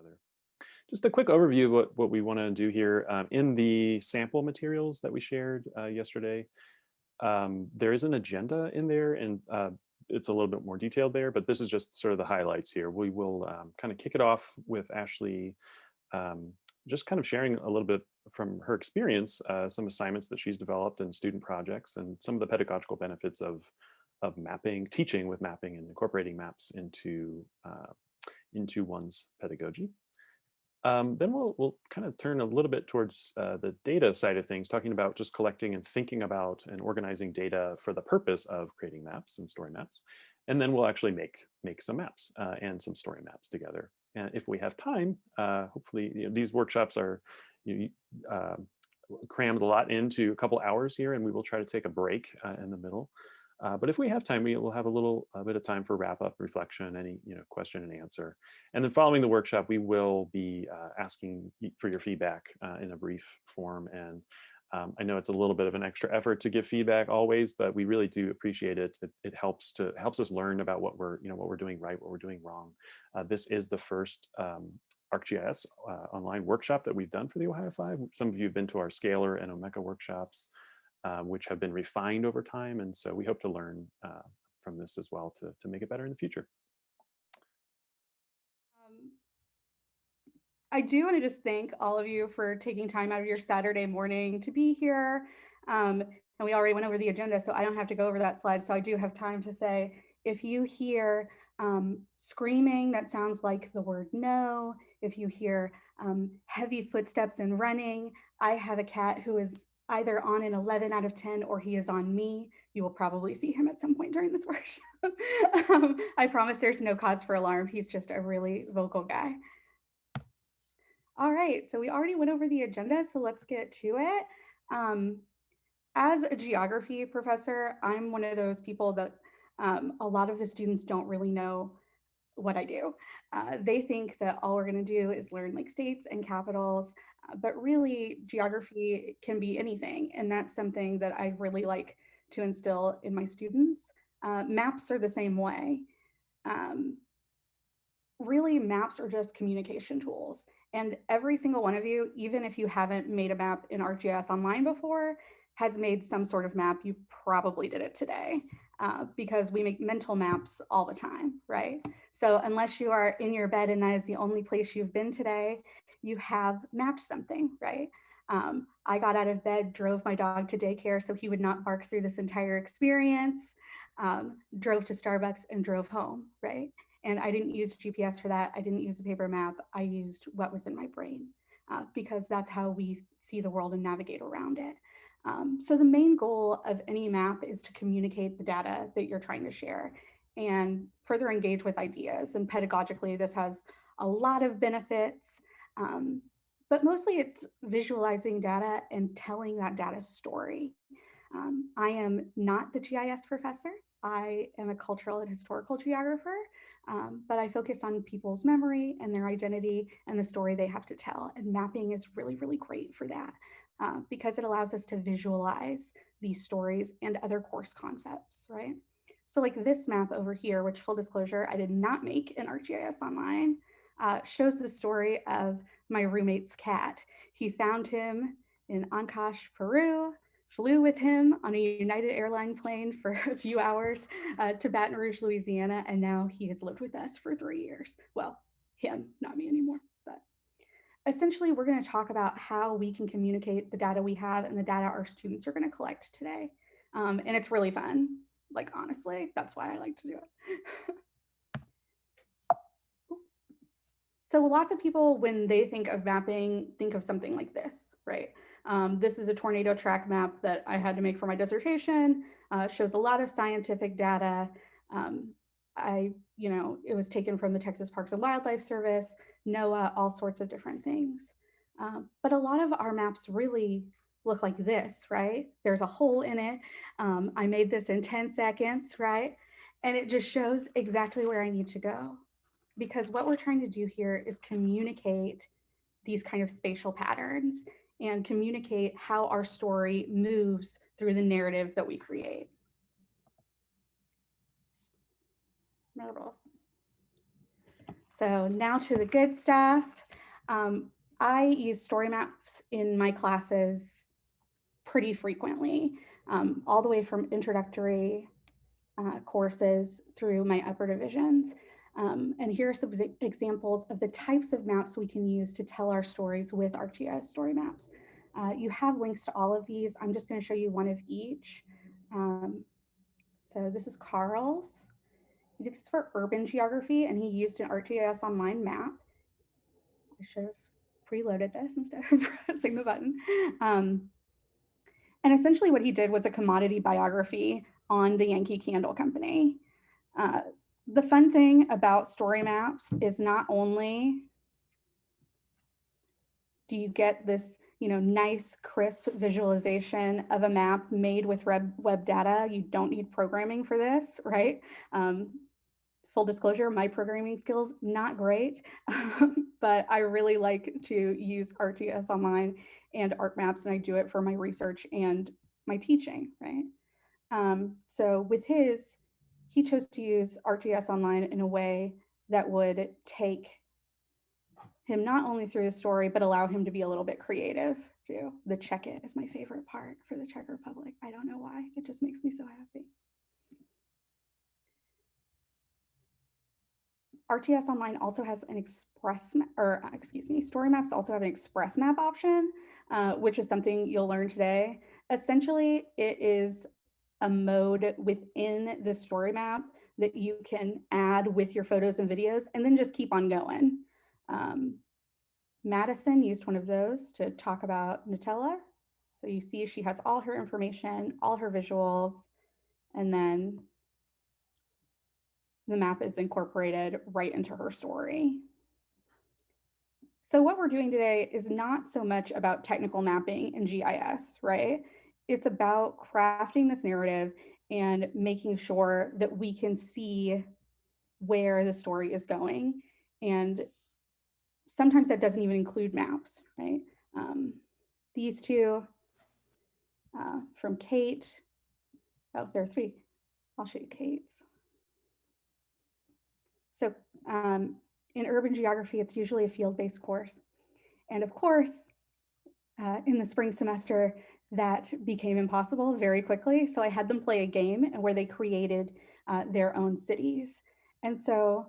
other. Just a quick overview of what, what we want to do here. Um, in the sample materials that we shared uh, yesterday, um, there is an agenda in there and uh, it's a little bit more detailed there, but this is just sort of the highlights here. We will um, kind of kick it off with Ashley um, just kind of sharing a little bit from her experience, uh, some assignments that she's developed and student projects and some of the pedagogical benefits of, of mapping, teaching with mapping and incorporating maps into, uh, into one's pedagogy. Um, then we'll, we'll kind of turn a little bit towards uh, the data side of things, talking about just collecting and thinking about and organizing data for the purpose of creating maps and story maps. And then we'll actually make, make some maps uh, and some story maps together. And if we have time, uh, hopefully you know, these workshops are you, uh, crammed a lot into a couple hours here and we will try to take a break uh, in the middle. Uh, but if we have time, we will have a little a bit of time for wrap up, reflection, any you know question and answer. And then following the workshop, we will be uh, asking for your feedback uh, in a brief form. And um, I know it's a little bit of an extra effort to give feedback always, but we really do appreciate it. It, it helps to helps us learn about what we're you know what we're doing right, what we're doing wrong. Uh, this is the first um, ArcGIS uh, online workshop that we've done for the Ohio Five. Some of you have been to our Scalar and Omeka workshops um, which have been refined over time. And so we hope to learn uh, from this as well to, to make it better in the future. Um, I do want to just thank all of you for taking time out of your Saturday morning to be here. Um, and we already went over the agenda, so I don't have to go over that slide. So I do have time to say, if you hear um, screaming that sounds like the word no, if you hear um, heavy footsteps and running, I have a cat who is either on an 11 out of 10 or he is on me. You will probably see him at some point during this workshop. um, I promise there's no cause for alarm. He's just a really vocal guy. All right, so we already went over the agenda, so let's get to it. Um, as a geography professor, I'm one of those people that um, a lot of the students don't really know what I do. Uh, they think that all we're gonna do is learn like states and capitals but really geography can be anything. And that's something that I really like to instill in my students. Uh, maps are the same way. Um, really maps are just communication tools. And every single one of you, even if you haven't made a map in ArcGIS online before, has made some sort of map. You probably did it today uh, because we make mental maps all the time, right? So unless you are in your bed and that is the only place you've been today, you have mapped something, right? Um, I got out of bed, drove my dog to daycare so he would not bark through this entire experience, um, drove to Starbucks and drove home, right? And I didn't use GPS for that. I didn't use a paper map. I used what was in my brain uh, because that's how we see the world and navigate around it. Um, so the main goal of any map is to communicate the data that you're trying to share and further engage with ideas. And pedagogically, this has a lot of benefits. Um, but mostly it's visualizing data and telling that data story. Um, I am not the GIS professor. I am a cultural and historical geographer, um, but I focus on people's memory and their identity and the story they have to tell. And mapping is really, really great for that uh, because it allows us to visualize these stories and other course concepts, right? So like this map over here, which full disclosure, I did not make in ArcGIS Online uh, shows the story of my roommate's cat. He found him in Ancash, Peru, flew with him on a United Airline plane for a few hours uh, to Baton Rouge, Louisiana, and now he has lived with us for three years. Well, him, not me anymore, but essentially we're gonna talk about how we can communicate the data we have and the data our students are gonna collect today. Um, and it's really fun, like honestly, that's why I like to do it. So lots of people, when they think of mapping, think of something like this, right? Um, this is a tornado track map that I had to make for my dissertation. Uh, shows a lot of scientific data. Um, I, you know, it was taken from the Texas Parks and Wildlife Service, NOAA, all sorts of different things. Um, but a lot of our maps really look like this, right? There's a hole in it. Um, I made this in 10 seconds, right? And it just shows exactly where I need to go because what we're trying to do here is communicate these kind of spatial patterns and communicate how our story moves through the narrative that we create. So now to the good stuff. Um, I use story maps in my classes pretty frequently, um, all the way from introductory uh, courses through my upper divisions. Um, and here are some examples of the types of maps we can use to tell our stories with ArcGIS story maps. Uh, you have links to all of these. I'm just going to show you one of each. Um, so this is Carl's. He did this for urban geography and he used an ArcGIS online map. I should have preloaded this instead of pressing the button. Um, and essentially what he did was a commodity biography on the Yankee Candle Company. Uh, the fun thing about story maps is not only do you get this you know, nice, crisp visualization of a map made with web, web data. You don't need programming for this, right? Um, full disclosure, my programming skills, not great, but I really like to use ArcGIS Online and ArcMaps, and I do it for my research and my teaching, right? Um, so with his, he chose to use ArcGIS Online in a way that would take him not only through the story, but allow him to be a little bit creative too. The check it is my favorite part for the Czech Republic. I don't know why, it just makes me so happy. ArcGIS Online also has an express, or uh, excuse me, story maps also have an express map option, uh, which is something you'll learn today. Essentially, it is a mode within the story map that you can add with your photos and videos and then just keep on going. Um, Madison used one of those to talk about Nutella. So you see she has all her information, all her visuals, and then the map is incorporated right into her story. So what we're doing today is not so much about technical mapping in GIS, right? It's about crafting this narrative and making sure that we can see where the story is going and sometimes that doesn't even include maps, right? Um, these two uh, from Kate. Oh, there are three. I'll show you Kate's. So um, in urban geography, it's usually a field-based course. And of course, uh, in the spring semester, that became impossible very quickly. So I had them play a game and where they created uh, their own cities. And so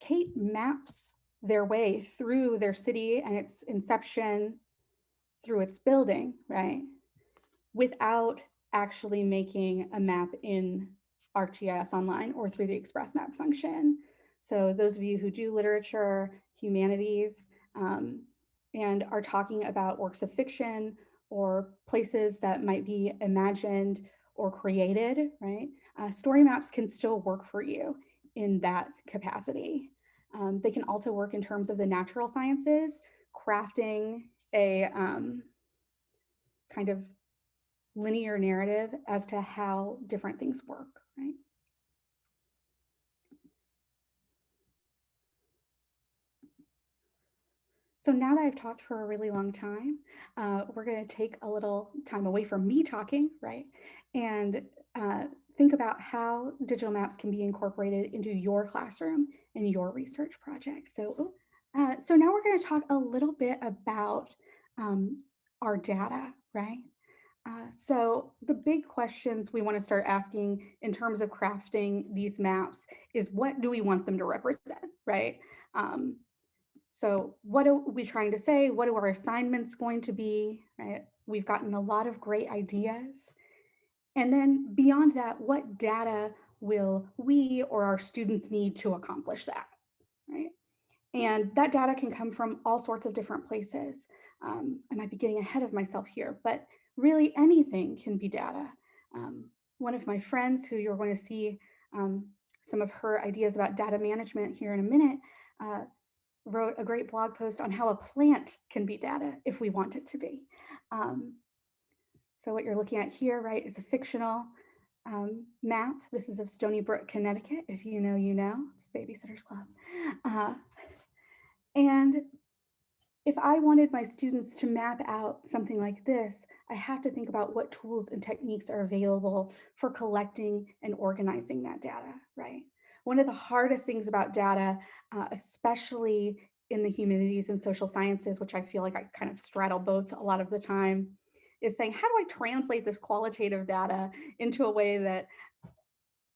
Kate maps their way through their city and its inception through its building, right? Without actually making a map in ArcGIS Online or through the Express Map function. So those of you who do literature, humanities, um, and are talking about works of fiction or places that might be imagined or created, right? Uh, story maps can still work for you in that capacity. Um, they can also work in terms of the natural sciences, crafting a um, kind of linear narrative as to how different things work, right? So now that I've talked for a really long time, uh, we're going to take a little time away from me talking, right? And uh, think about how digital maps can be incorporated into your classroom and your research project. So, uh, so now we're going to talk a little bit about um, our data, right? Uh, so the big questions we want to start asking in terms of crafting these maps is what do we want them to represent, right? Um, so what are we trying to say? What are our assignments going to be, right? We've gotten a lot of great ideas. And then beyond that, what data will we or our students need to accomplish that, right? And that data can come from all sorts of different places. Um, I might be getting ahead of myself here, but really anything can be data. Um, one of my friends who you're going to see um, some of her ideas about data management here in a minute, uh, wrote a great blog post on how a plant can be data if we want it to be. Um, so what you're looking at here, right, is a fictional um, map. This is of Stoneybrook, Connecticut. If you know, you know, it's Babysitters Club. Uh, and if I wanted my students to map out something like this, I have to think about what tools and techniques are available for collecting and organizing that data, right? One of the hardest things about data, uh, especially in the humanities and social sciences, which I feel like I kind of straddle both a lot of the time, is saying, how do I translate this qualitative data into a way that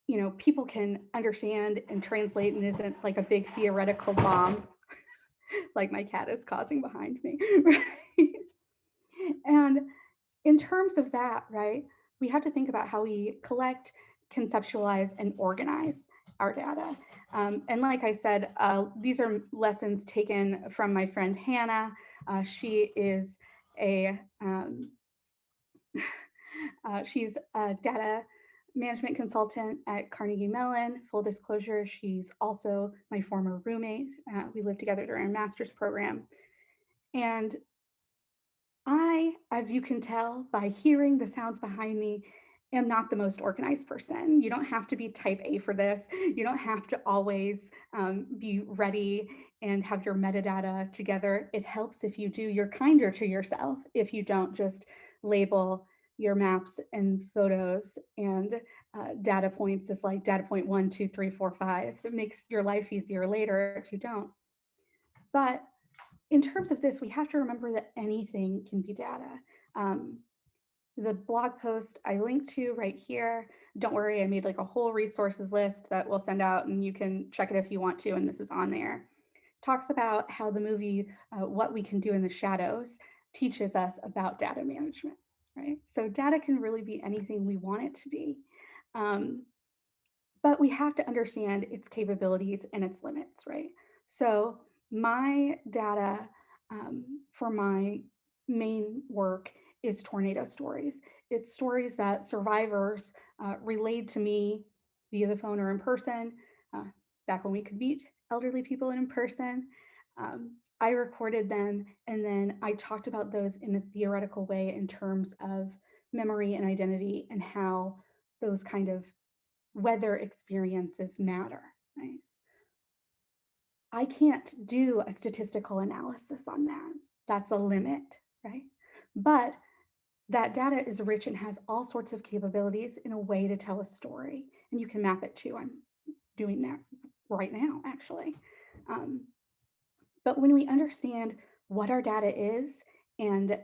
you know, people can understand and translate and isn't like a big theoretical bomb like my cat is causing behind me. And in terms of that, right, we have to think about how we collect, conceptualize, and organize our data. Um, and like I said, uh, these are lessons taken from my friend Hannah. Uh, she is a, um, uh, she's a data management consultant at Carnegie Mellon. Full disclosure, she's also my former roommate. Uh, we lived together during our master's program. And I, as you can tell by hearing the sounds behind me, am not the most organized person. You don't have to be type A for this. You don't have to always um, be ready and have your metadata together. It helps if you do. You're kinder to yourself if you don't just label your maps and photos and uh, data points is like data point one, two, three, four, five. It makes your life easier later if you don't. But in terms of this, we have to remember that anything can be data. Um, the blog post I linked to right here, don't worry, I made like a whole resources list that we'll send out and you can check it if you want to, and this is on there. Talks about how the movie, uh, What We Can Do in the Shadows, teaches us about data management right? So data can really be anything we want it to be. Um, but we have to understand its capabilities and its limits, right? So my data um, for my main work is tornado stories. It's stories that survivors uh, relayed to me via the phone or in person, uh, back when we could meet elderly people in person. Um, I recorded them and then I talked about those in a theoretical way in terms of memory and identity and how those kind of weather experiences matter, right? I can't do a statistical analysis on that. That's a limit, right? But that data is rich and has all sorts of capabilities in a way to tell a story and you can map it to. I'm doing that right now, actually. Um, but when we understand what our data is and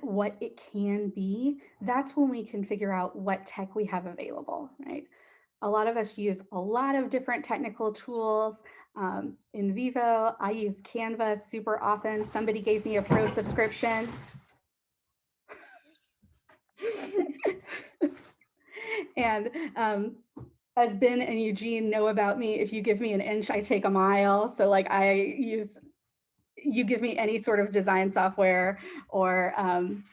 what it can be, that's when we can figure out what tech we have available, right? A lot of us use a lot of different technical tools. Um, NVivo, I use Canva super often. Somebody gave me a pro subscription. And um, as Ben and Eugene know about me, if you give me an inch, I take a mile. So like I use, you give me any sort of design software or um,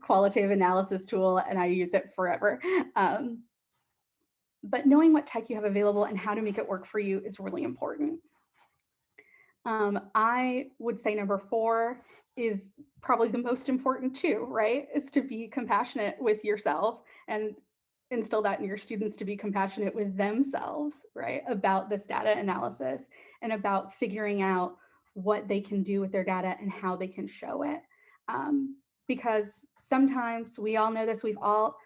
qualitative analysis tool and I use it forever. Um, but knowing what tech you have available and how to make it work for you is really important. Um, I would say number four is probably the most important too, right? Is to be compassionate with yourself and instill that in your students to be compassionate with themselves, right, about this data analysis and about figuring out what they can do with their data and how they can show it. Um, because sometimes we all know this, we've all,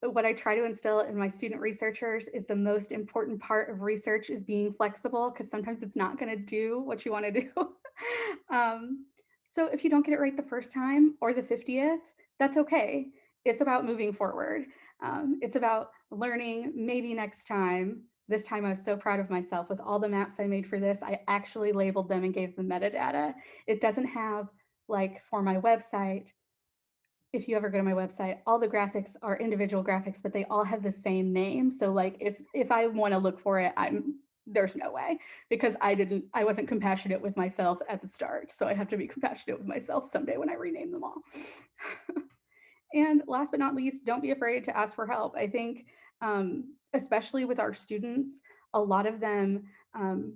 what I try to instill in my student researchers is the most important part of research is being flexible because sometimes it's not going to do what you want to do. um, so if you don't get it right the first time or the 50th, that's okay. It's about moving forward. Um, it's about learning maybe next time. This time I was so proud of myself with all the maps I made for this. I actually labeled them and gave them metadata. It doesn't have like for my website, if you ever go to my website, all the graphics are individual graphics, but they all have the same name. So like if if I want to look for it, I'm there's no way because I didn't I wasn't compassionate with myself at the start. So I have to be compassionate with myself someday when I rename them all. And last but not least, don't be afraid to ask for help. I think, um, especially with our students, a lot of them um,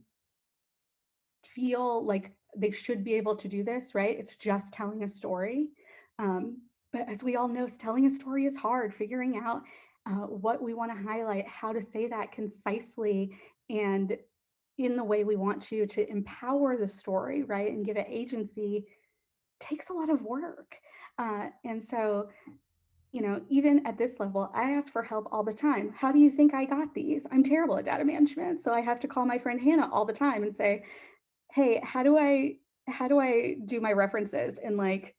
feel like they should be able to do this, right? It's just telling a story. Um, but as we all know, telling a story is hard, figuring out uh, what we want to highlight, how to say that concisely and in the way we want to, to empower the story, right? And give it agency takes a lot of work. Uh, and so you know, even at this level, I ask for help all the time. How do you think I got these? I'm terrible at data management. So I have to call my friend Hannah all the time and say, hey, how do I, how do I do my references in like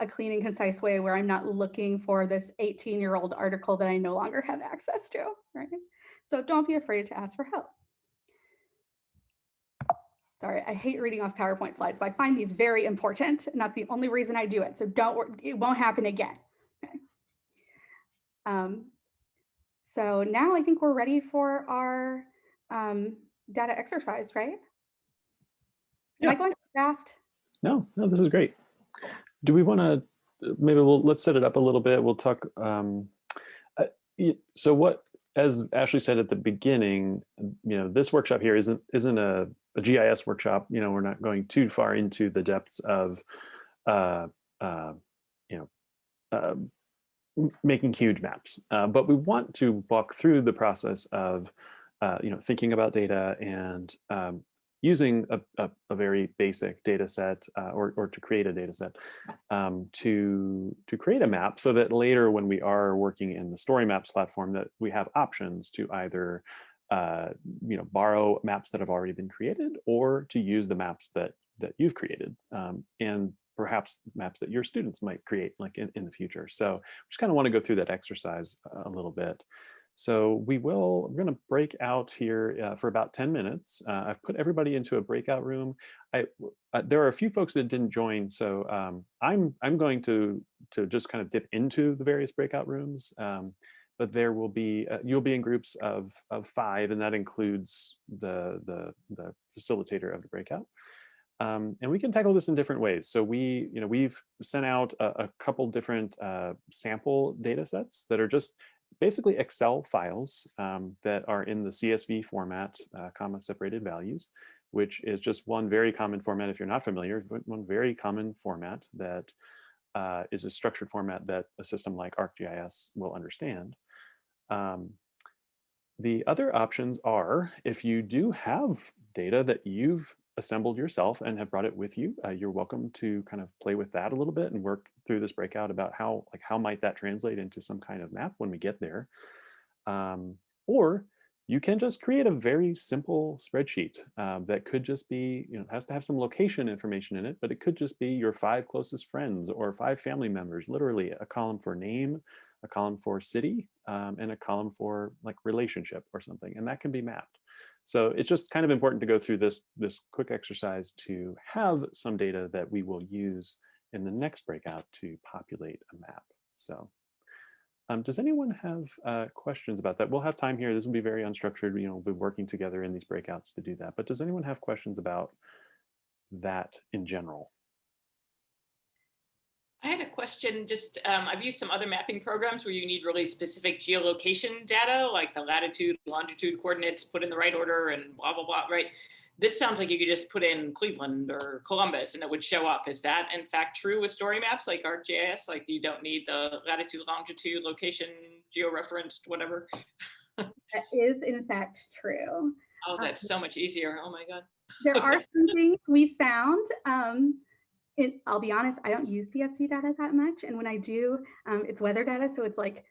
a clean and concise way where I'm not looking for this 18 year old article that I no longer have access to, right? So don't be afraid to ask for help. Sorry, I hate reading off PowerPoint slides, but I find these very important and that's the only reason I do it. So don't, it won't happen again. Okay. Um, so now I think we're ready for our um, data exercise, right? Yeah. Am I going too fast? No, no, this is great. Do we want to, maybe we'll, let's set it up a little bit. We'll talk, um, uh, so what, as Ashley said at the beginning, you know, this workshop here isn't, isn't a, a GIS workshop. You know, we're not going too far into the depths of, uh, uh, you know, uh, making huge maps. Uh, but we want to walk through the process of, uh, you know, thinking about data and um, using a, a, a very basic data set uh, or, or to create a data set um, to, to create a map so that later when we are working in the story maps platform that we have options to either uh, you know, borrow maps that have already been created or to use the maps that, that you've created um, and perhaps maps that your students might create like in, in the future. So we just kind of want to go through that exercise a little bit. So we will, we're going to break out here uh, for about 10 minutes. Uh, I've put everybody into a breakout room. I, uh, there are a few folks that didn't join, so um, I'm, I'm going to, to just kind of dip into the various breakout rooms. Um, but there will be, uh, you'll be in groups of, of five, and that includes the, the, the facilitator of the breakout. Um, and we can tackle this in different ways. So we, you know, we've sent out a, a couple different uh, sample data sets that are just basically Excel files um, that are in the CSV format, uh, comma separated values, which is just one very common format if you're not familiar, one very common format that uh, is a structured format that a system like ArcGIS will understand. Um, the other options are if you do have data that you've assembled yourself and have brought it with you, uh, you're welcome to kind of play with that a little bit and work through this breakout about how like how might that translate into some kind of map when we get there. Um, or you can just create a very simple spreadsheet um, that could just be, you know, has to have some location information in it, but it could just be your five closest friends or five family members, literally a column for name, a column for city, um, and a column for like relationship or something, and that can be mapped. So it's just kind of important to go through this, this quick exercise to have some data that we will use in the next breakout to populate a map. So um, does anyone have uh, questions about that? We'll have time here. This will be very unstructured. You know, we'll be working together in these breakouts to do that. But does anyone have questions about that in general? I had a question, just, um, I've used some other mapping programs where you need really specific geolocation data, like the latitude, longitude coordinates put in the right order and blah, blah, blah, right? This sounds like you could just put in Cleveland or Columbus and it would show up. Is that in fact true with story maps like ArcGIS? Like you don't need the latitude, longitude, location, georeferenced, whatever? That is in fact true. Oh, that's so much easier. Oh my God. There are some things we found. Um, it, I'll be honest, I don't use CSV data that much. And when I do, um, it's weather data. So it's like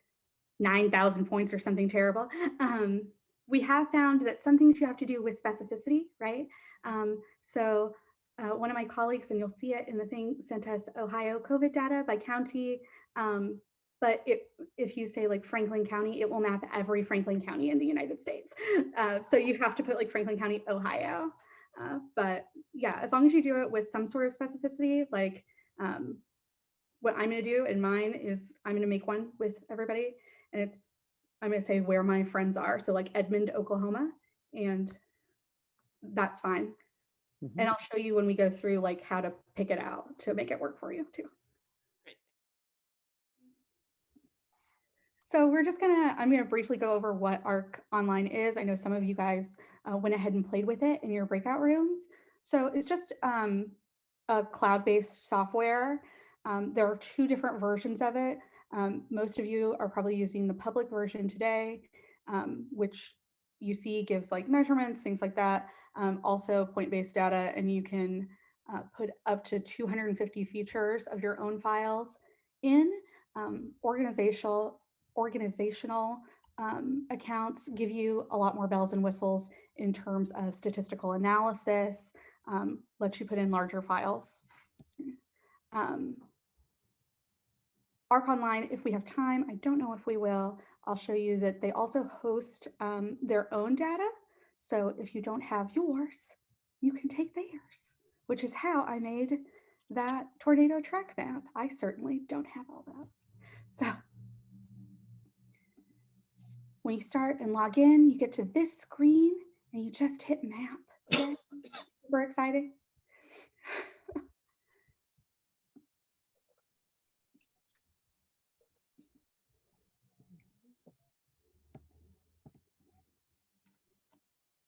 9,000 points or something terrible. Um, we have found that some things you have to do with specificity, right? Um, so uh, one of my colleagues, and you'll see it in the thing, sent us Ohio COVID data by county. Um, but it, if you say like Franklin County, it will map every Franklin County in the United States. Uh, so you have to put like Franklin County, Ohio. Uh, but yeah, as long as you do it with some sort of specificity, like um, what I'm going to do in mine is I'm going to make one with everybody, and it's I'm going to say where my friends are. So like Edmond, Oklahoma, and that's fine. Mhm. And I'll show you when we go through like how to pick it out to make it work for you too. Great. So we're just gonna, I'm gonna briefly go over what ARC Online is. I know some of you guys uh, went ahead and played with it in your breakout rooms. So it's just um, a cloud-based software. Um, there are two different versions of it. Um, most of you are probably using the public version today, um, which you see gives like measurements, things like that. Um, also point-based data, and you can uh, put up to 250 features of your own files in. um, organizational, organizational um, accounts give you a lot more bells and whistles in terms of statistical analysis, um, lets you put in larger files. Um, ARC Online, if we have time, I don't know if we will, I'll show you that they also host um, their own data. So if you don't have yours, you can take theirs, which is how I made that tornado track map. I certainly don't have all that. So when you start and log in, you get to this screen and you just hit map. Super exciting.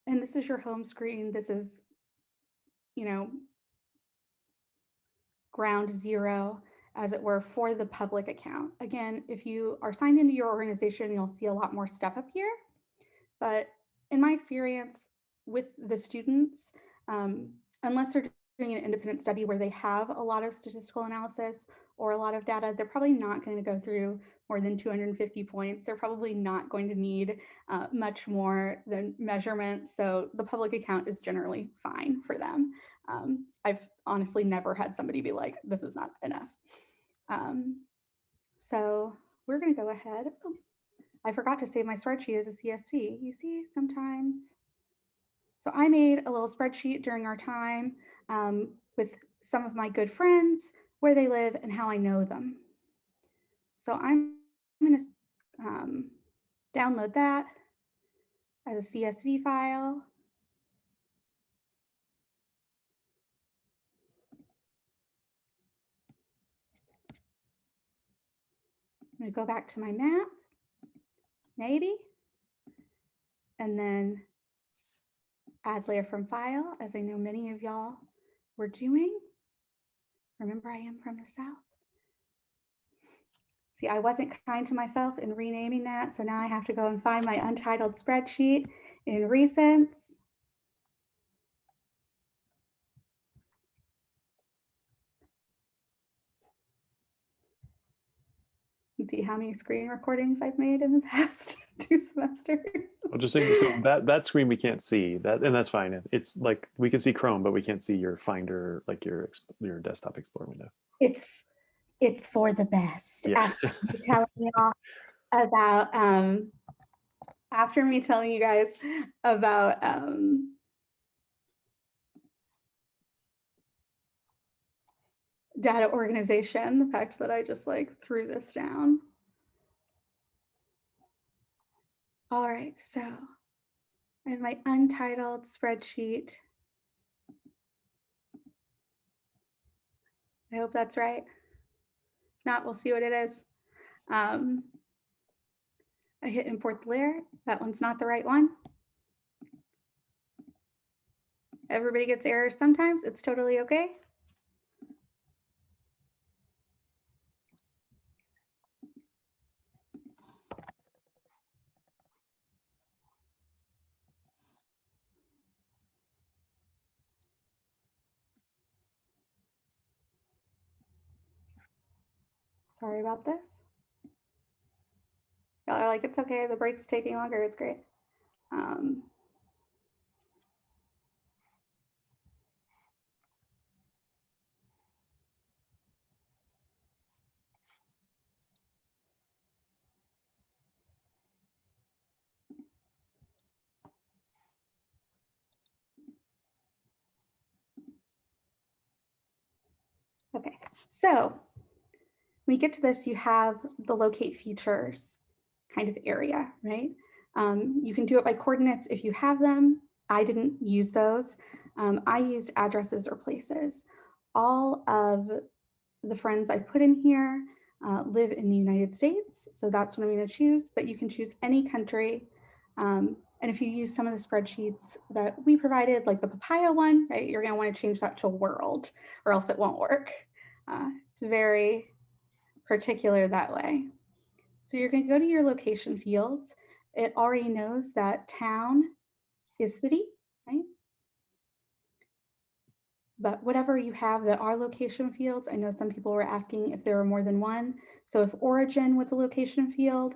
And this is your home screen. This is, you know, ground zero, as it were, for the public account. Again, if you are signed into your organization, you'll see a lot more stuff up here. But in my experience with the students, um, unless they're doing an independent study where they have a lot of statistical analysis or a lot of data, they're probably not going to go through more than 250 points. They're probably not going to need uh, much more than measurement. So the public account is generally fine for them. Um, I've honestly never had somebody be like, this is not enough. Um, so we're going to go ahead. Oh, I forgot to save my spreadsheet as a CSV. You see, sometimes. So I made a little spreadsheet during our time um, with some of my good friends, where they live and how I know them. So I'm going to um, download that as a CSV file. I'm going to go back to my map, maybe, and then add layer from file, as I know many of y'all were doing. Remember, I am from the South. See, I wasn't kind to myself in renaming that, so now I have to go and find my untitled spreadsheet in recents. And see how many screen recordings I've made in the past two semesters. Well, just so, so that that screen we can't see that, and that's fine. It's like we can see Chrome, but we can't see your Finder, like your your desktop Explorer window. It's it's for the best. Yeah. After me telling y'all about um, after me telling you guys about um, data organization, the fact that I just like threw this down. All right, so I have my untitled spreadsheet. I hope that's right. If not, we'll see what it is. Um, I hit import the layer. That one's not the right one. Everybody gets errors sometimes. It's totally okay. Sorry about this. Y'all are like, it's okay, the break's taking longer, it's great. Um, Okay, so when you get to this, you have the locate features kind of area, right? Um, you can do it by coordinates if you have them. I didn't use those. Um, I used addresses or places. All of the friends I put in here uh, live in the United States, so that's what I'm going to choose, but you can choose any country. Um, and if you use some of the spreadsheets that we provided, like the Papaya one, right, you're going to want to change that to world or else it won't work. Uh, it's very particular that way. So you're going to go to your location fields. It already knows that town is city, right? but whatever you have that are location fields, I know some people were asking if there were more than one. So if origin was a location field,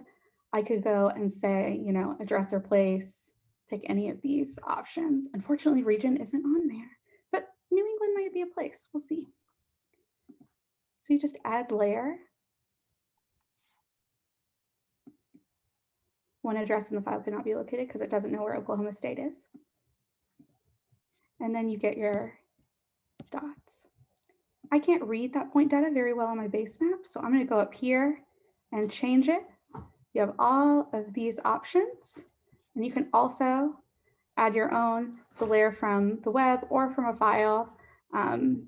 I could go and say, you know, address or place, pick any of these options. Unfortunately, region isn't on there, but New England might be a place. We'll see. So you just add layer. One address in the file could not be located because it doesn't know where Oklahoma State is. And then you get your dots. I can't read that point data very well on my base map, so I'm going to go up here and change it. You have all of these options, and you can also add your own. It's a layer from the web or from a file. Um,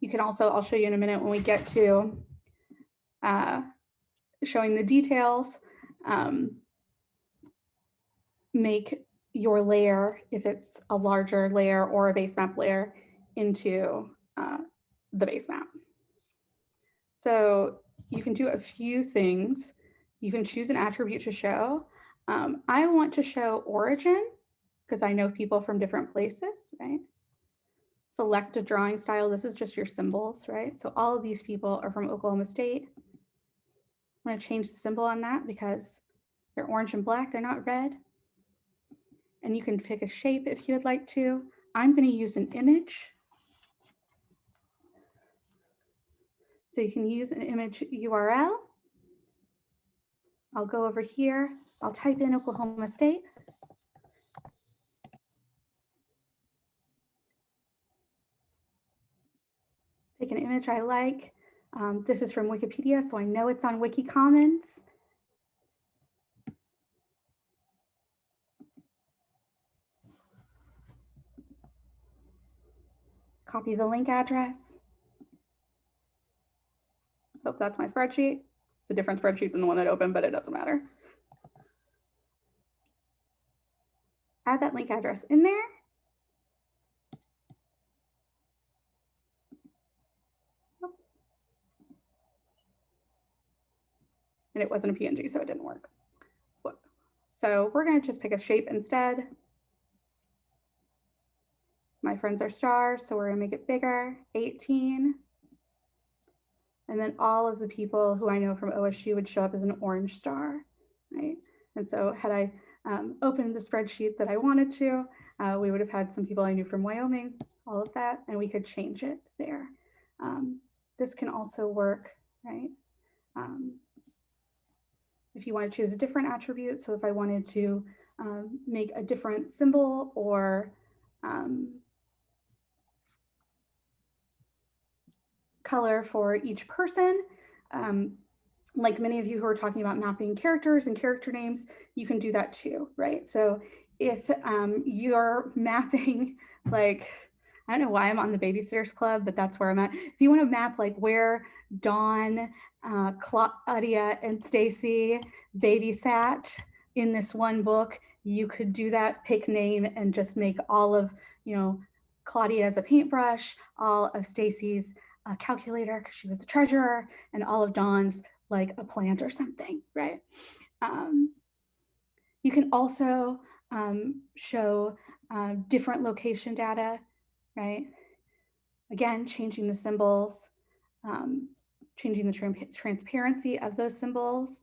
you can also, I'll show you in a minute when we get to uh, showing the details, um, make your layer, if it's a larger layer or a base map layer, into uh, the base map. So you can do a few things. You can choose an attribute to show. Um, I want to show origin because I know people from different places, right? Select a drawing style. This is just your symbols, right? So all of these people are from Oklahoma State. I'm going to change the symbol on that because they're orange and black. They're not red. And you can pick a shape if you would like to. I'm going to use an image. So you can use an image URL. I'll go over here. I'll type in Oklahoma State. Take an image I like. Um, this is from Wikipedia, so I know it's on Wiki Commons. Copy the link address. Hope that's my spreadsheet. It's a different spreadsheet than the one that opened, but it doesn't matter. Add that link address in there. And it wasn't a PNG, so it didn't work. So we're going to just pick a shape instead. My friends are stars, so we're to make it bigger, 18. And then all of the people who I know from OSU would show up as an orange star, right? And so had I um, opened the spreadsheet that I wanted to, uh, we would have had some people I knew from Wyoming, all of that, and we could change it there. Um, this can also work, right? Um, if you want to choose a different attribute, so if I wanted to um, make a different symbol or um, color for each person. Um, like many of you who are talking about mapping characters and character names, you can do that too, right? So if um, you're mapping like, I don't know why I'm on the Babysitters Club, but that's where I'm at. If you want to map like where Dawn, uh, Claudia, and Stacey babysat in this one book, you could do that, pick name, and just make all of, you know, Claudia as a paintbrush, all of Stacey's a calculator because she was the treasurer and all of Dawn's like a plant or something, right? Um, you can also um, show uh, different location data, right? Again, changing the symbols, um, changing the tra transparency of those symbols.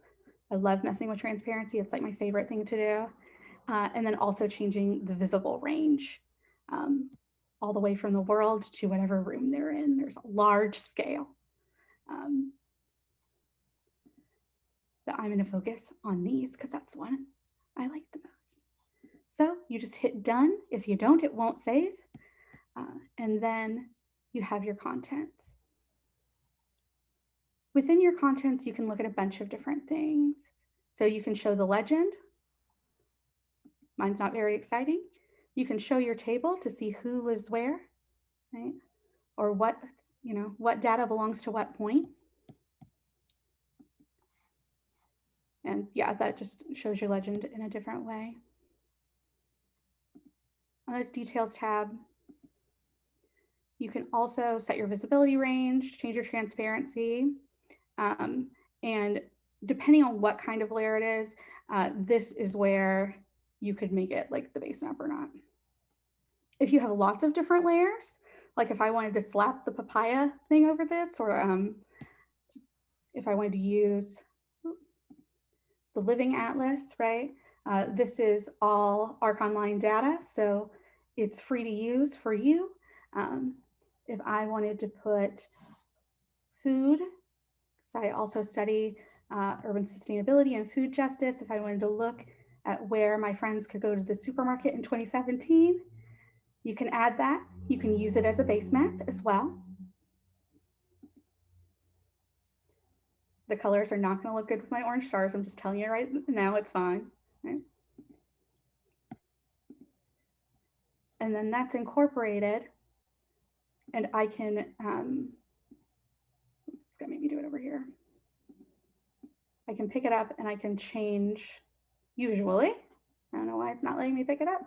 I love messing with transparency. It's like my favorite thing to do. Uh, and then also changing the visible range. Um, all the way from the world to whatever room they're in. There's a large scale. Um, but I'm going to focus on these because that's the one I like the most. So you just hit done. If you don't, it won't save. Uh, and then you have your contents. Within your contents, you can look at a bunch of different things. So you can show the legend. Mine's not very exciting. You can show your table to see who lives where, right? Or what, you know, what data belongs to what point. And yeah, that just shows your legend in a different way. On this details tab, you can also set your visibility range, change your transparency, um, and depending on what kind of layer it is, uh, this is where you could make it like the base map or not. if you have lots of different layers, like if I wanted to slap the papaya thing over this, or um, if I wanted to use the Living Atlas, right? Uh, this is all ARC Online data, so it's free to use for you. Um, if I wanted to put food, I also study uh, urban sustainability and food justice, if I wanted to look at where my friends could go to the supermarket in 2017, you can add that. You can use it as a base map as well. The colors are not going to look good with my orange stars. I'm just telling you right now, it's fine. Right? And then that's incorporated. And I can, um, gonna make me do it over here. I can pick it up and I can change usually. I don't know why it's not letting me pick it up.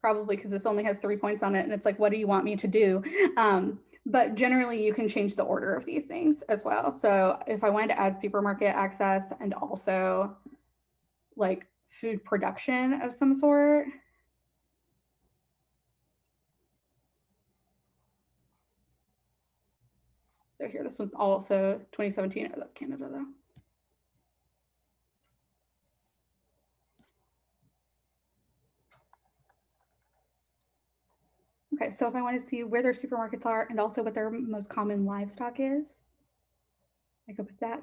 Probably because this only has three points on it and it's like, what do you want me to do? Um, but generally you can change the order of these things as well. So if I wanted to add supermarket access and also like food production of some sort, So here, this one's also 2017. Oh, that's Canada though. Okay, so if I want to see where their supermarkets are and also what their most common livestock is, I could put that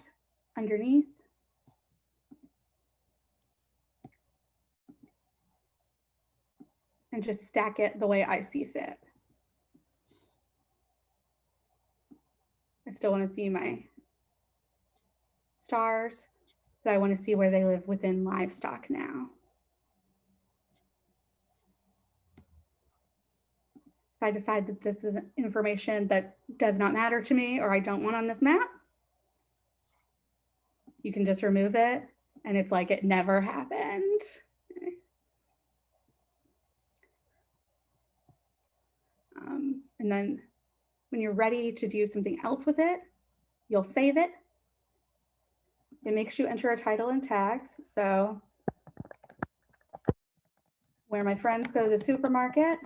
underneath. And just stack it the way I see fit. I still want to see my stars, but I want to see where they live within livestock now. If I decide that this is information that does not matter to me or I don't want on this map, you can just remove it and it's like it never happened. Um, and then when you're ready to do something else with it, you'll save it. It makes you enter a title and tags. So where my friends go to the supermarket,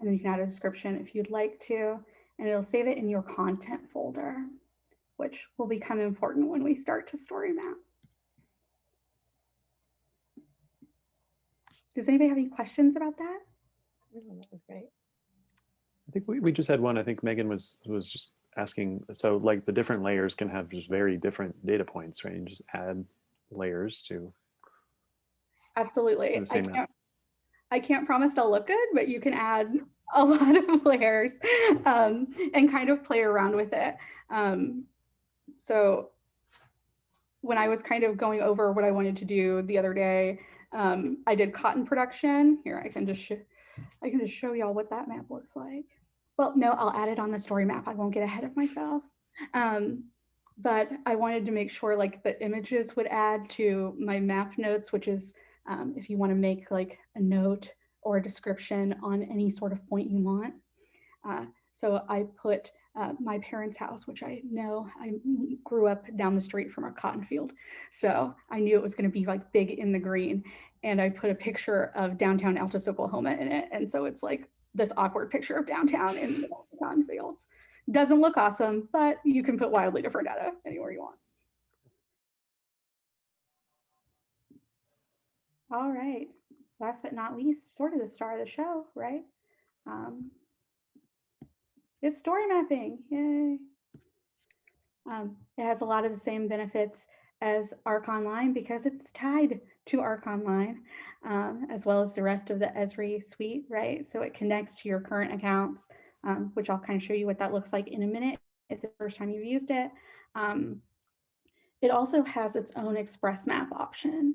And then you can add a description if you'd like to, and it'll save it in your content folder, which will become important when we start to story map. Does anybody have any questions about that? No, that was great. I think we, we just had one. I think Megan was was just asking. So like the different layers can have just very different data points, right? And just add layers to Absolutely. the I same map. can't, I can't promise they'll look good, but you can add a lot of layers um, and kind of play around with it. Um, so when I was kind of going over what I wanted to do the other day, um, I did cotton production. Here, I can just I can just show y'all what that map looks like. Well, no, I'll add it on the story map. I won't get ahead of myself. Um, but I wanted to make sure like the images would add to my map notes, which is um, if you want to make like a note or a description on any sort of point you want. Uh, so I put uh, my parents' house, which I know I grew up down the street from a cotton field. So I knew it was going to be like big in the green. And I put a picture of downtown Altus, Oklahoma in it. And so it's like this awkward picture of downtown in the cotton fields. Doesn't look awesome, but you can put wildly different data anywhere you want. All right. Last but not least, sort of the star of the show, right? Um, is story mapping. Yay. Um, it has a lot of the same benefits as ARC Online because it's tied to ARC Online, um, as well as the rest of the Esri suite, right? So it connects to your current accounts, um, which I'll kind of show you what that looks like in a minute if the first time you've used it. Um, it also has its own express map option.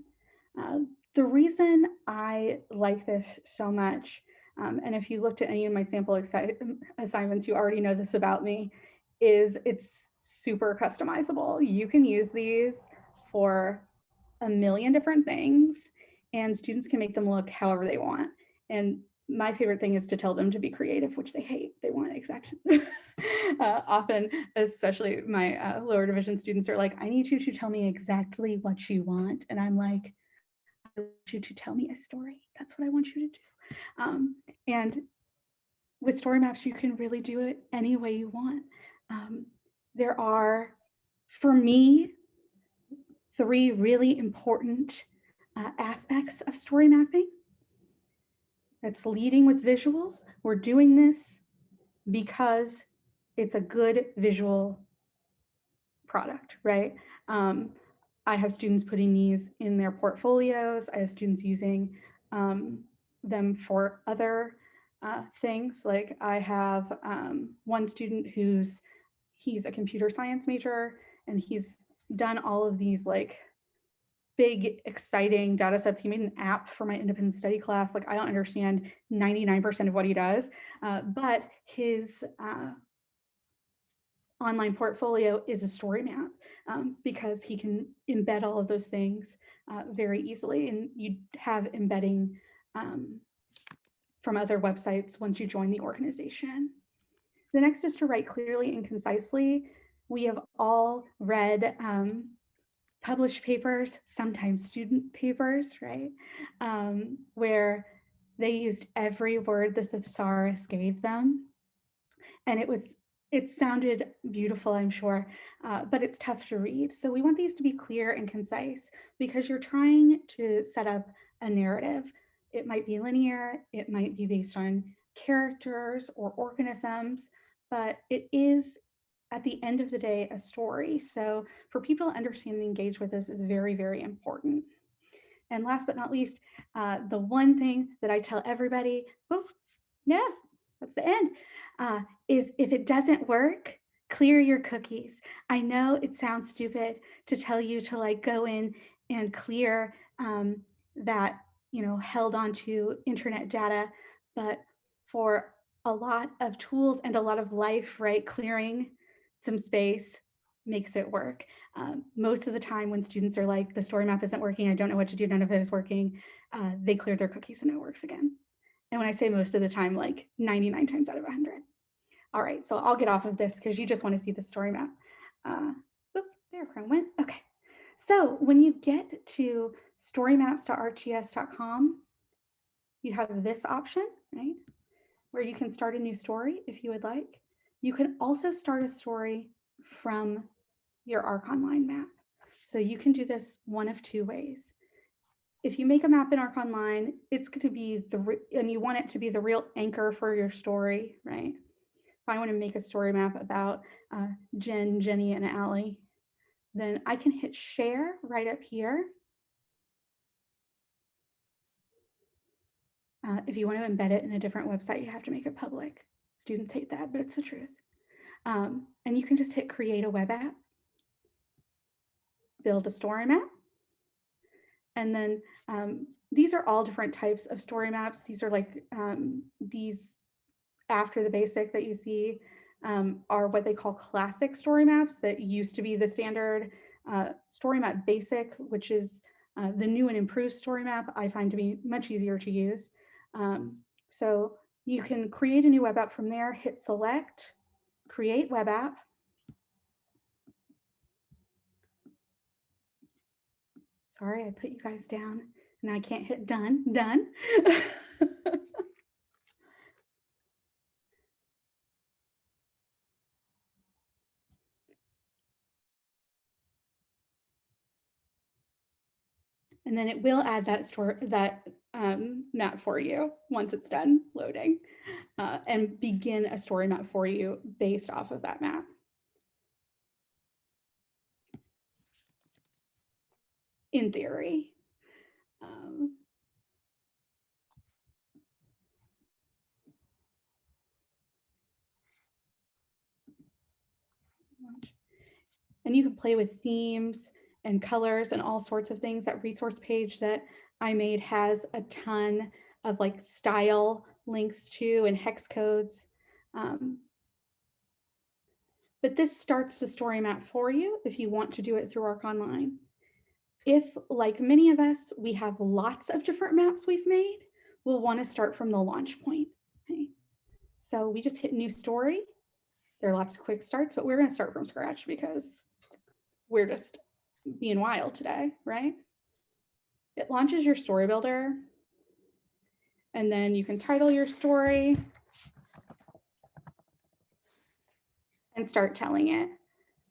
Uh, the reason I like this so much um, and if you looked at any of my sample assignments, you already know this about me, is it's super customizable. You can use these for a million different things and students can make them look however they want. And my favorite thing is to tell them to be creative, which they hate. They want exact uh, often, especially my uh, lower division students are like, I need you to tell me exactly what you want. And I'm like, I want you to tell me a story. That's what I want you to do. Um, and with story maps, you can really do it any way you want. Um, there are, for me, three really important uh, aspects of story mapping. That's leading with visuals. We're doing this because it's a good visual product, right? Um, I have students putting these in their portfolios. I have students using um, them for other uh, things. Like I have um, one student who's, he's a computer science major and he's done all of these like big, exciting data sets. He made an app for my independent study class. Like I don't understand 99% of what he does, uh, but his uh, online portfolio is a story map um, because he can embed all of those things uh, very easily. And you have embedding um, from other websites once you join the organization. The next is to write clearly and concisely. We have all read um, published papers, sometimes student papers, right? Um, where they used every word the thesaurus gave them. And it was, it sounded beautiful, I'm sure, uh, but it's tough to read. So we want these to be clear and concise because you're trying to set up a narrative. It might be linear, it might be based on characters or organisms, but it is at the end of the day, a story. So for people to understand and engage with this is very, very important. And last but not least, uh, the one thing that I tell everybody, oh, yeah, that's the end, uh, is if it doesn't work, clear your cookies. I know it sounds stupid to tell you to like go in and clear um, that, you know, held onto internet data, but for a lot of tools and a lot of life, right, clearing some space makes it work. Um, most of the time when students are like, the story map isn't working, I don't know what to do, none of it is working, uh, they clear their cookies and it works again. And when I say most of the time, like 99 times out of 100. All right, so I'll get off of this because you just want to see the story map. Uh, oops, there Chrome went. Okay, so when you get to storymaps.arcgis.com, you have this option, right? Where you can start a new story if you would like. You can also start a story from your ARC Online map. So you can do this one of two ways. If you make a map in ARC Online, it's going to be the, and you want it to be the real anchor for your story, right? If I want to make a story map about uh, Jen, Jenny, and Allie, then I can hit share right up here. Uh, if you want to embed it in a different website, you have to make it public. Students hate that, but it's the truth. Um, and you can just hit create a web app, build a story map. And then um, these are all different types of story maps. These are like um, these after the basic that you see um, are what they call classic story maps that used to be the standard uh, story map basic, which is uh, the new and improved story map I find to be much easier to use. Um, so you can create a new web app from there, hit select, create web app. Sorry, I put you guys down and I can't hit done, done. and then it will add that store that um, map for you once it's done loading uh, and begin a story map for you based off of that map. In theory. Um, and you can play with themes and colors and all sorts of things. That resource page that I made has a ton of like style links to and hex codes. Um, but this starts the story map for you if you want to do it through Arc Online. If, like many of us, we have lots of different maps we've made, we'll want to start from the launch point. Okay? So we just hit new story. there are lots of quick starts, but we're going to start from scratch because we're just being wild today, right? It launches your story builder. And then you can title your story and start telling it.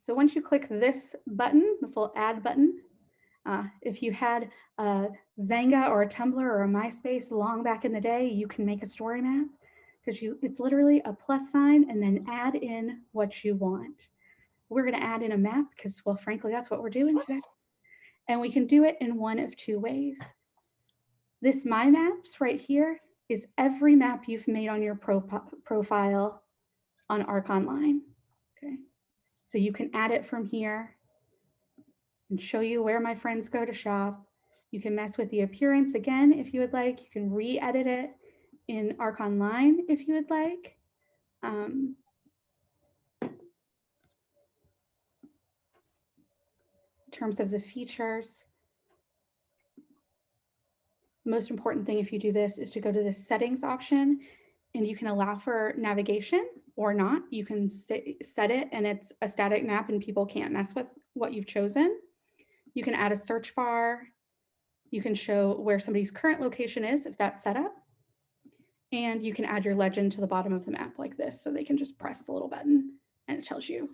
So once you click this button, this little add button, uh, if you had a Xanga or a Tumblr or a MySpace long back in the day, you can make a story map because you it's literally a plus sign and then add in what you want. We're going to add in a map because, well, frankly, that's what we're doing today. And we can do it in one of two ways. This My Maps right here is every map you've made on your pro profile on Arc Online. Okay, so you can add it from here and show you where my friends go to shop. You can mess with the appearance again if you would like. You can re-edit it in Arc Online if you would like. Um, terms of the features, most important thing if you do this is to go to the settings option and you can allow for navigation or not. You can set it and it's a static map and people can't mess with what you've chosen. You can add a search bar. You can show where somebody's current location is if that's set up. And you can add your legend to the bottom of the map like this so they can just press the little button and it tells you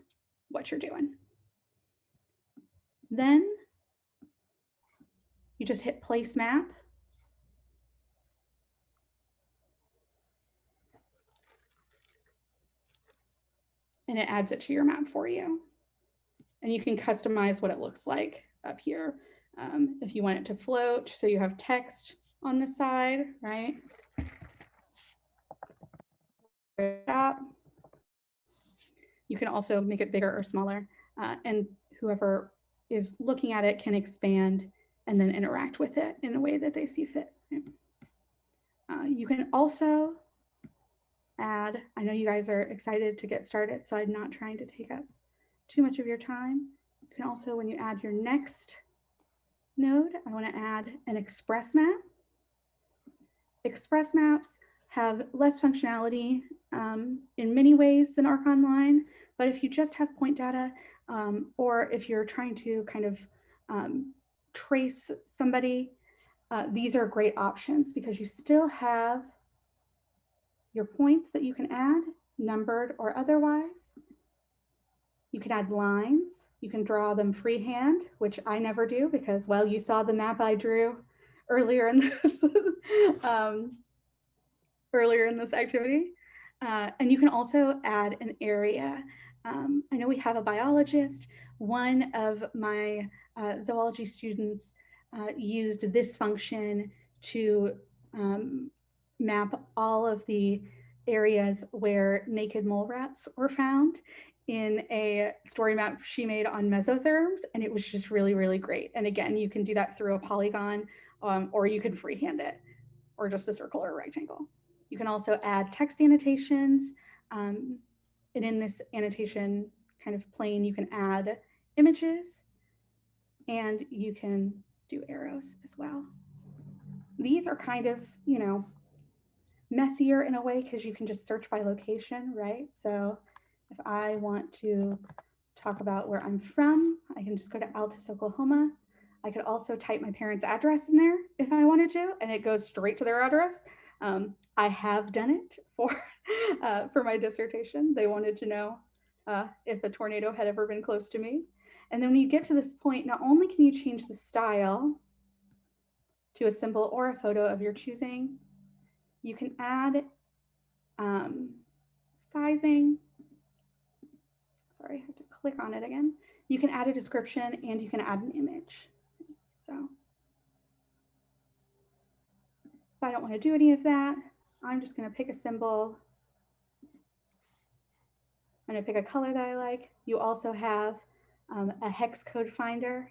what you're doing. Then you just hit place map. And it adds it to your map for you. And you can customize what it looks like up here. Um, if you want it to float, so you have text on the side, right? You can also make it bigger or smaller uh, and whoever is looking at it can expand and then interact with it in a way that they see fit. Uh, you can also add, I know you guys are excited to get started, so I'm not trying to take up too much of your time. You can also, when you add your next node, I want to add an express map. Express maps have less functionality um, in many ways than Arc Online, but if you just have point data um, or if you're trying to kind of um, trace somebody, uh, these are great options because you still have your points that you can add, numbered or otherwise. You can add lines. You can draw them freehand, which I never do because, well, you saw the map I drew earlier in this um, earlier in this activity. Uh, and you can also add an area. Um, I know we have a biologist. One of my uh, zoology students uh, used this function to um, map all of the areas where naked mole rats were found in a story map she made on mesotherms and it was just really really great and again you can do that through a polygon um, or you can freehand it or just a circle or a rectangle you can also add text annotations. Um, and in this annotation kind of plane, you can add images and you can do arrows as well. These are kind of, you know, messier in a way because you can just search by location, right? So if I want to talk about where I'm from, I can just go to Altus, Oklahoma. I could also type my parents' address in there if I wanted to, and it goes straight to their address. Um, I have done it for, uh, for my dissertation. They wanted to know uh, if a tornado had ever been close to me. And then when you get to this point, not only can you change the style to a symbol or a photo of your choosing, you can add um, sizing. Sorry, I have to click on it again. You can add a description and you can add an image. So I don't want to do any of that, I'm just going to pick a symbol. I'm to pick a color that I like. You also have um, a hex code finder.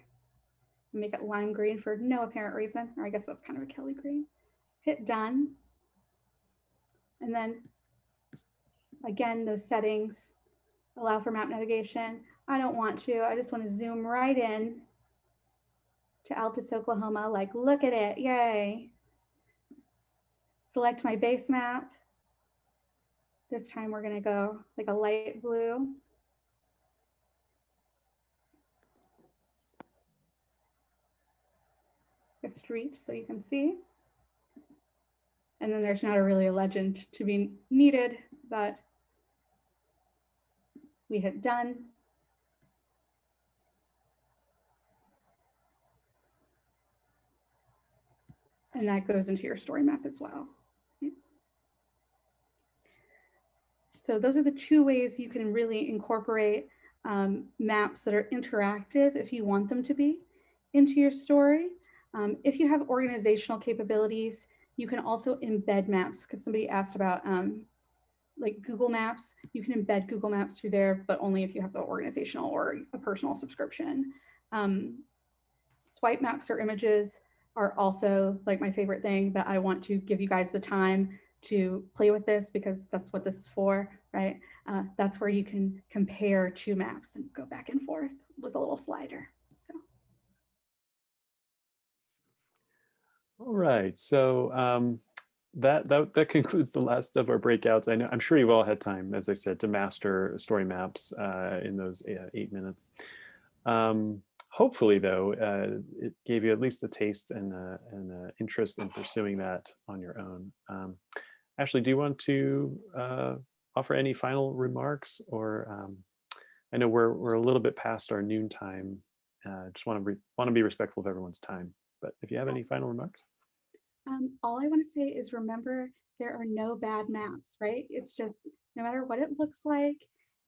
Make it lime green for no apparent reason, or I guess that's kind of a Kelly green. Hit done. And then again, those settings allow for map navigation. I don't want to, I just want to zoom right in to Altus, Oklahoma. Like, look at it, yay select my base map. This time we're gonna go like a light blue. A street so you can see. And then there's not a really a legend to be needed, but we hit done. And that goes into your story map as well. Okay. So those are the two ways you can really incorporate um, maps that are interactive if you want them to be into your story. Um, if you have organizational capabilities, you can also embed maps because somebody asked about um, like Google Maps. You can embed Google Maps through there, but only if you have the organizational or a personal subscription. Um, swipe maps or images are also like my favorite thing, but I want to give you guys the time to play with this because that's what this is for, right? Uh, that's where you can compare two maps and go back and forth with a little slider. So All right, so um, that, that that concludes the last of our breakouts. I know I'm sure you've all had time, as I said, to master story maps uh, in those uh, eight minutes. Um, hopefully, though, uh, it gave you at least a taste and uh, an uh, interest in pursuing that on your own. Um, Ashley, do you want to uh, offer any final remarks, or um, I know we're we're a little bit past our noon time. Uh, just want to want to be respectful of everyone's time. But if you have any final remarks. um, all I want to say is remember there are no bad maps, right? It's just no matter what it looks like,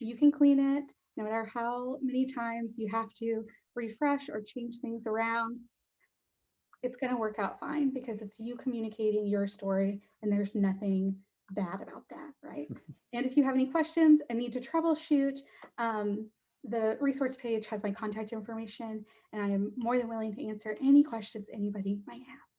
you can clean it. No matter how many times you have to refresh or change things around, it's going to work out fine because it's you communicating your story and there's nothing bad about that, right? and if you have any questions and need to troubleshoot, um, the resource page has my contact information and I am more than willing to answer any questions anybody might have.